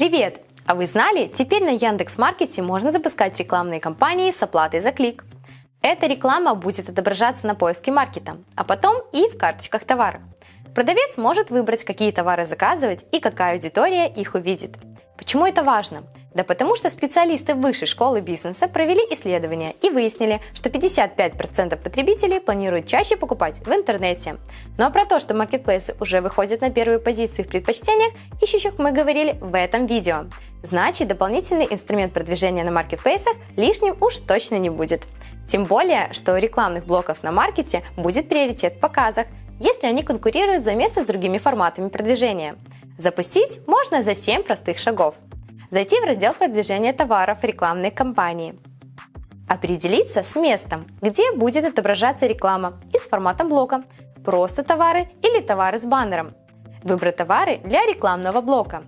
Привет! А вы знали, теперь на Яндекс.Маркете можно запускать рекламные кампании с оплатой за клик. Эта реклама будет отображаться на поиске маркета, а потом и в карточках товара. Продавец может выбрать, какие товары заказывать и какая аудитория их увидит. Почему это важно? Да потому что специалисты Высшей школы бизнеса провели исследование и выяснили, что 55% потребителей планируют чаще покупать в интернете. Ну а про то, что маркетплейсы уже выходят на первые позиции в предпочтениях ищущих мы говорили в этом видео. Значит, дополнительный инструмент продвижения на маркетплейсах лишним уж точно не будет. Тем более, что у рекламных блоков на маркете будет приоритет в показах, если они конкурируют за место с другими форматами продвижения. Запустить можно за 7 простых шагов – Зайти в раздел продвижения товаров рекламной кампании. Определиться с местом, где будет отображаться реклама и с форматом блока «Просто товары» или «Товары с баннером». Выбрать товары для рекламного блока.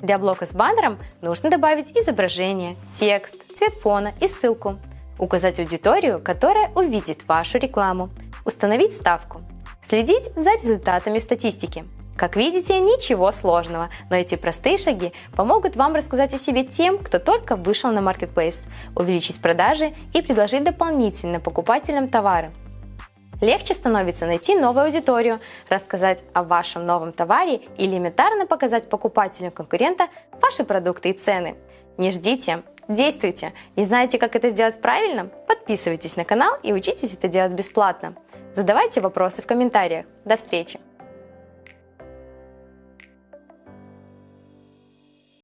Для блока с баннером нужно добавить изображение, текст, цвет фона и ссылку. Указать аудиторию, которая увидит вашу рекламу. Установить ставку. Следить за результатами статистики. Как видите, ничего сложного, но эти простые шаги помогут вам рассказать о себе тем, кто только вышел на Marketplace, увеличить продажи и предложить дополнительно покупателям товары. Легче становится найти новую аудиторию, рассказать о вашем новом товаре и элементарно показать покупателям конкурента ваши продукты и цены. Не ждите, действуйте. Не знаете, как это сделать правильно? Подписывайтесь на канал и учитесь это делать бесплатно. Задавайте вопросы в комментариях. До встречи!